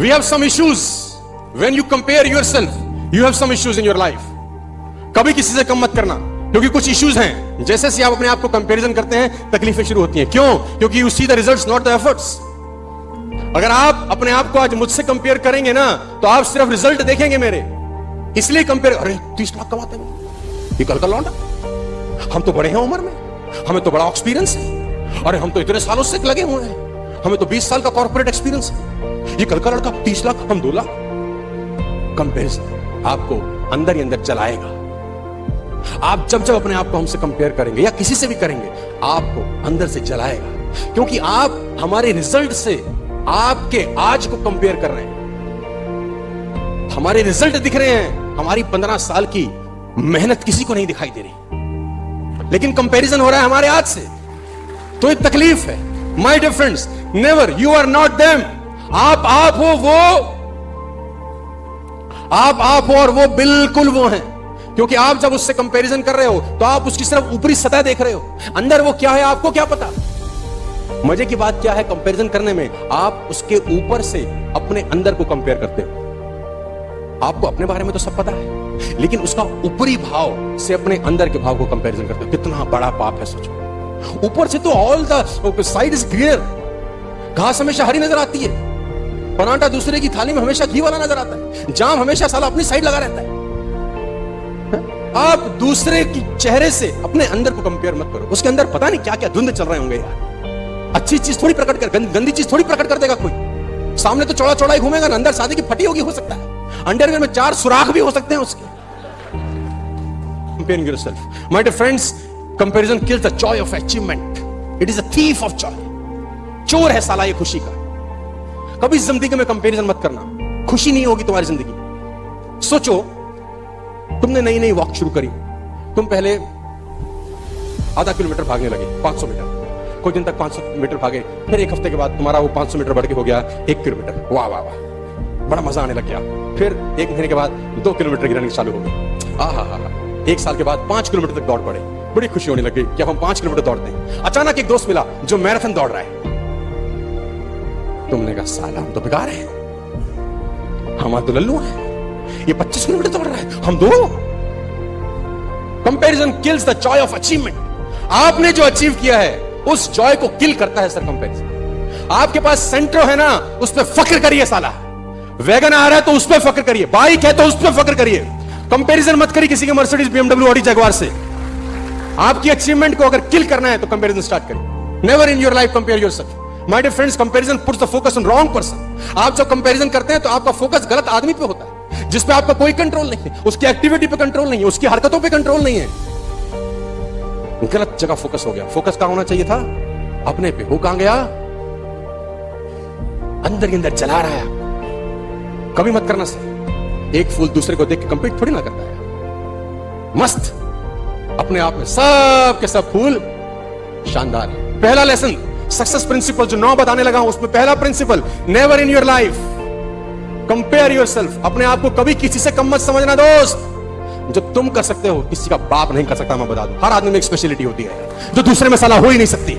We have some issues when you compare yourself you have some issues in your life कभी किसी से कम मत करना, क्योंकि कुछ इश्यूज़ हैं। जैसे से आप अपने आप को कंपैरिजन करते हैं, तकलीफें शुरू होती हैं। क्यों? क्योंकि you see the results not the efforts अगर आप अपने आप को आज मुझसे कंपेयर करेंगे ना तो आप सिर्फ़ रिज़ल्ट देखेंगे मेरे। इसलिए कंपेयर अरे तीस लाख कमाते हैं। ये कल का लौंडा। हम तो बड़े हैं उम्र में। हमें तो बड़ा एक्सपीरियंस है। अरे, हम तो इतने सालों से लगे हुए हैं। हमें तो 20 साल का कॉर्पोरेट एक्सपीरियंस है। ये कल का लड़का तीस लाख, हम दो लाख। कंपेरिजन आपको अंदर ही अंदर चलाएगा आप जब जब अपने आप को हमसे कंपेयर करेंगे या किसी से भी करेंगे, आपको अंदर से जलाएगा। क्योंकि आप हमारे रिज़ल्ट से आपके आज को कंपेयर कर रहे हैं। हमारे रिज़ल्ट दिख रहे हैं, हमारी पंद्रह साल की मेहनत किसी को नहीं दिखाई दे रही। लेकिन कंपैरिजन हो रहा है हमारे आज से। तो एक तकलीफ़ है। My dear friends never you are not them आप आप हो वो, आप आप हो और वो बिल्कुल वो हैं। क्योंकि आप जब उससे कंपैरिजन कर रहे हो तो आप उसकी सिर्फ़ ऊपरी सतह देख रहे हो। अंदर वो क्या है, आपको क्या पता? मज़े की बात क्या है कंपैरिजन करने में आप उसके ऊपर से अपने अंदर को कंपेयर करते हो। आपको अपने बारे में तो सब पता है, लेकिन उसका ऊपरी भाव से अपने अंदर के भाव को कंपैरिजन करते हो। कितना बड़ा पाप है, सोचो। ऊपर से तो all the side is clear घास हमेशा हरी नज़र आती है। परांठा दूसरे की थाली में हमेशा घी वाला नज़र आता है। जाम हमेशा साला अपनी साइड लगा रहता है। आप दूसरे की चेहरे से अपने अंदर को कंपेयर मत करो। उसके अंदर पता नहीं क्या क्या धुंध चल रहे होंगे यार। अच्छी चीज़ थोड़ी प्रकट कर, गंदी चीज़ थोड़ी प्रकट कर देगा कोई। सामने तो चौड़ा चौड़ा ही घूमेगा अंदर शादी की फटी होगी, हो सकता है। अंडरवेयर में चार सुराख भी हो सकते हैं उसके। Comparing yourself my dear friends, comparison kills the joy of achievement. It is a thief of joy. चोर है साला ये खुशी का। कभी ज़िंदगी में कंपेरिजन मत करना। खुशी नहीं होगी तुम्हारी ज़िंदगी। सोचो, तुमने नई नई वॉक शुरू करी। तुम पहले आधा किलोमीटर भागने लगे 500 मीटर। कुछ दिन तक 500 मीटर भागे, फिर एक हफ़्ते के बाद तुम्हारा वो 500 मीटर बढ़ के हो गया, एक किलोमीटर। वाह वाह वाह। बड़ा मज़ा आने लग गया। फिर एक महीने के बाद दो किलोमीटर की रनिंग चालू हो गई। आ हा हा एक साल के बाद पाँच किलोमीटर तक दौड़ पड़े। बड़ी खुशी होने लगी कि अब हम पाँच किलोमीटर दौड़ते अचानक एक दोस्त मिला जो मैराथन दौड़ रहा है। तुमने कहा, साला, हम तो बेकार है। हमारा तो लल्लू है। ये 25 किलोमीटर दौड़ रहा है। हम दो। Comparison kills the joy of achievement आपने जो अचीव किया है, उस जॉय को किल करता है सर कंपैरिजन आपके पास सेंट्रो है ना, उस पर फक्र करिए, साला। वैगन आ रहा है तो उस पर फक्र करिए। बाइक है तो उस पर फक्र करिए। कंपैरिजन मत करिए किसी के मर्सिडीज बीएमडब्ल्यू ऑडी जगवार से। आपकी अचीवमेंट को अगर किल करना है तो कंपैरिजन स्टार्ट करिए। Never in your life compare yourself my dear friends comparison puts the focus on wrong person आप जब कंपैरिजन करते हैं तो आपका फोकस गलत आदमी पे होता है, जिस पे आपका कोई कंट्रोल नहीं है, उसकी एक्टिविटी पे कंट्रोल नहीं है, उसकी हरकतों पे कंट्रोल नहीं है। गलत जगह फोकस हो गया। फोकस कहाँ होना चाहिए था? अपने पे। हो कहाँ गया? अंदर अंदर जला रहा है। कभी मत करना सर। एक फूल दूसरे को देख के कंप्लीट थोड़ी ना करता है। मस्त। अपने आप में सब के सब फूल शानदार पहला लेसन सक्सेस प्रिंसिपल जो नौ बताने लगा हूँ, उसमें पहला principle never in your life compare yourself अपने आप को कभी किसी से कम मत समझना, दोस्त। जो तुम कर सकते हो, किसी का बाप नहीं कर सकता, मैं बता दू। हर आदमी में एक स्पेशलिटी होती है, जो दूसरे में सलाह हो ही नहीं सकती।